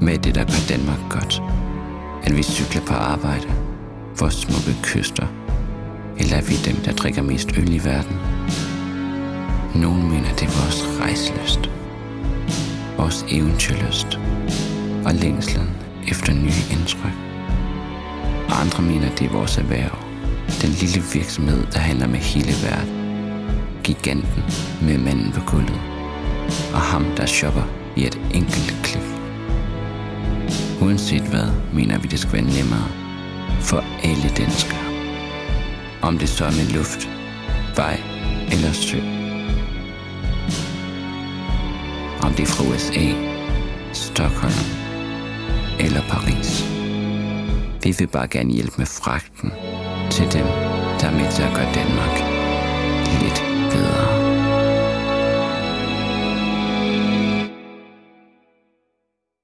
Med det, der gør Danmark godt. At vi cykler på arbejde, vores smukke kyster, eller er vi dem, der drikker mest øl i verden? Nogle mener, det er vores rejseløst, vores eventyrlyst og længslen efter nye indtryk. Og andre mener, det er vores erhverv, den lille virksomhed, der handler med hele verden. Giganten med manden på gulvet, og ham, der shopper i et enkelt klik. Uanset hvad, mener vi, det skal være nemmere for alle danskere. Om det så er med luft, vej eller sø. Om det er fra USA, Stockholm eller Paris. Vi vil bare gerne hjælpe med fragten til dem, der er med til at gøre Danmark.